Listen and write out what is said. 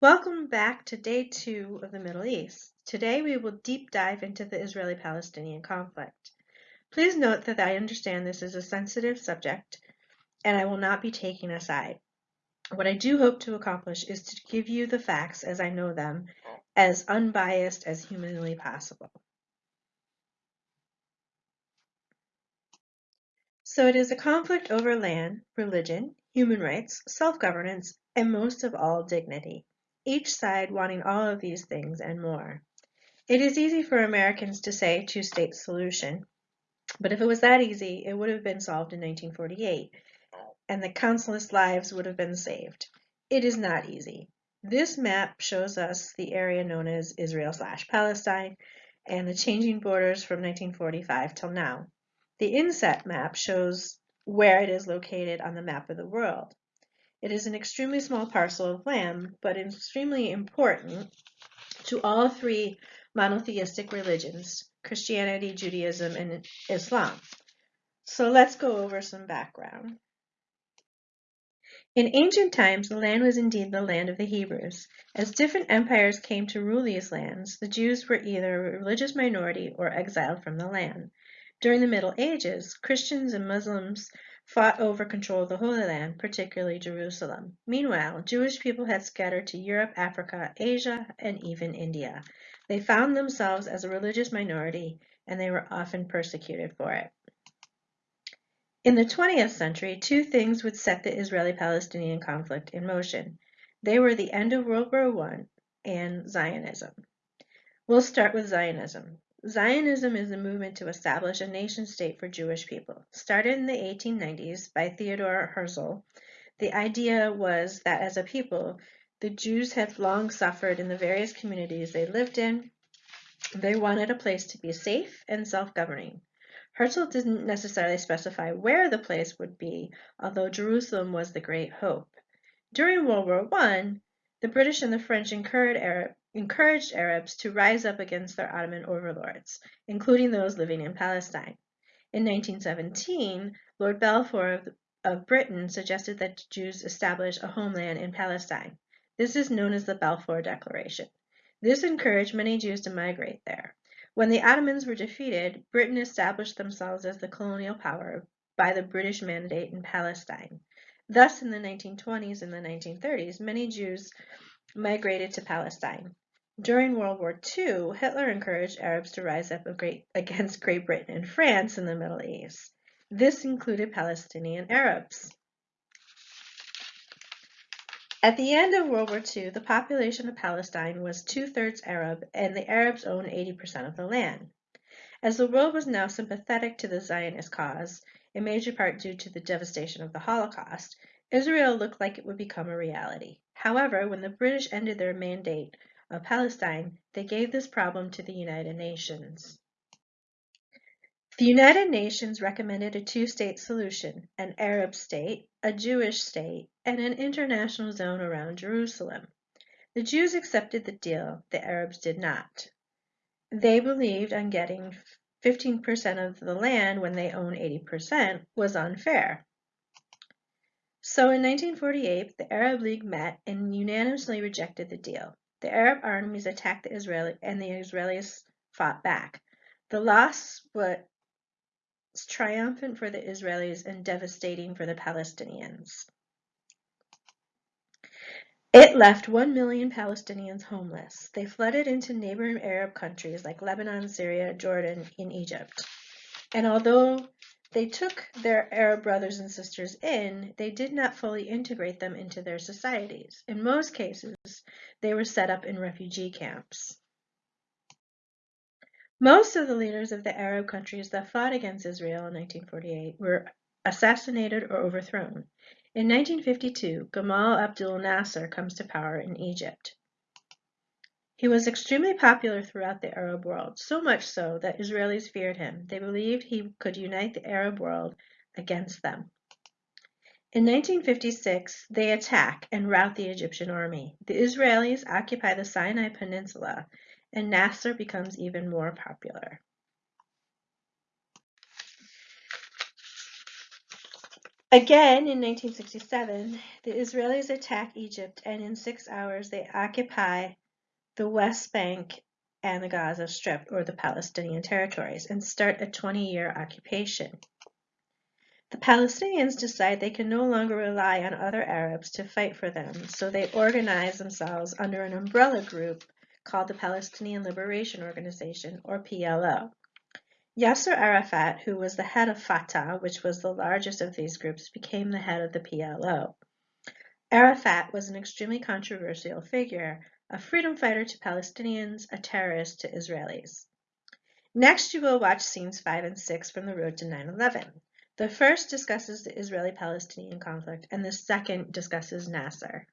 Welcome back to day two of the Middle East. Today we will deep dive into the Israeli-Palestinian conflict. Please note that I understand this is a sensitive subject and I will not be taking a side. What I do hope to accomplish is to give you the facts as I know them, as unbiased as humanly possible. So it is a conflict over land, religion, human rights, self-governance, and most of all, dignity each side wanting all of these things and more. It is easy for Americans to say two-state solution, but if it was that easy, it would have been solved in 1948, and the countless lives would have been saved. It is not easy. This map shows us the area known as Israel slash Palestine and the changing borders from 1945 till now. The inset map shows where it is located on the map of the world. It is an extremely small parcel of land, but extremely important to all three monotheistic religions, Christianity, Judaism, and Islam. So let's go over some background. In ancient times, the land was indeed the land of the Hebrews. As different empires came to rule these lands, the Jews were either a religious minority or exiled from the land. During the Middle Ages, Christians and Muslims fought over control of the Holy Land, particularly Jerusalem. Meanwhile, Jewish people had scattered to Europe, Africa, Asia, and even India. They found themselves as a religious minority, and they were often persecuted for it. In the 20th century, two things would set the Israeli-Palestinian conflict in motion. They were the end of World War I and Zionism. We'll start with Zionism. Zionism is a movement to establish a nation state for Jewish people. Started in the 1890s by Theodore Herzl, the idea was that as a people, the Jews had long suffered in the various communities they lived in. They wanted a place to be safe and self-governing. Herzl didn't necessarily specify where the place would be, although Jerusalem was the great hope. During World War I, the British and the French incurred Arab, encouraged Arabs to rise up against their Ottoman overlords, including those living in Palestine. In 1917, Lord Balfour of, of Britain suggested that Jews establish a homeland in Palestine. This is known as the Balfour Declaration. This encouraged many Jews to migrate there. When the Ottomans were defeated, Britain established themselves as the colonial power by the British mandate in Palestine. Thus, in the 1920s and the 1930s, many Jews migrated to Palestine. During World War II, Hitler encouraged Arabs to rise up against Great Britain and France in the Middle East. This included Palestinian Arabs. At the end of World War II, the population of Palestine was two-thirds Arab, and the Arabs owned 80% of the land. As the world was now sympathetic to the Zionist cause, in major part due to the devastation of the Holocaust, Israel looked like it would become a reality. However, when the British ended their mandate of Palestine, they gave this problem to the United Nations. The United Nations recommended a two-state solution, an Arab state, a Jewish state, and an international zone around Jerusalem. The Jews accepted the deal, the Arabs did not. They believed on getting 15% of the land when they own 80% was unfair. So in 1948, the Arab League met and unanimously rejected the deal. The Arab armies attacked the Israeli and the Israelis fought back. The loss was triumphant for the Israelis and devastating for the Palestinians. It left 1 million Palestinians homeless. They flooded into neighboring Arab countries like Lebanon, Syria, Jordan, and Egypt. And although they took their Arab brothers and sisters in, they did not fully integrate them into their societies. In most cases, they were set up in refugee camps. Most of the leaders of the Arab countries that fought against Israel in 1948 were assassinated or overthrown. In 1952, Gamal Abdel Nasser comes to power in Egypt. He was extremely popular throughout the Arab world, so much so that Israelis feared him. They believed he could unite the Arab world against them. In 1956, they attack and rout the Egyptian army. The Israelis occupy the Sinai Peninsula, and Nasser becomes even more popular. Again, in 1967, the Israelis attack Egypt and in six hours they occupy the West Bank and the Gaza Strip, or the Palestinian territories, and start a 20 year occupation. The Palestinians decide they can no longer rely on other Arabs to fight for them, so they organize themselves under an umbrella group called the Palestinian Liberation Organization, or PLO. Yasser Arafat, who was the head of Fatah, which was the largest of these groups, became the head of the PLO. Arafat was an extremely controversial figure, a freedom fighter to Palestinians, a terrorist to Israelis. Next, you will watch scenes 5 and 6 from The Road to 9 11. The first discusses the Israeli Palestinian conflict, and the second discusses Nasser.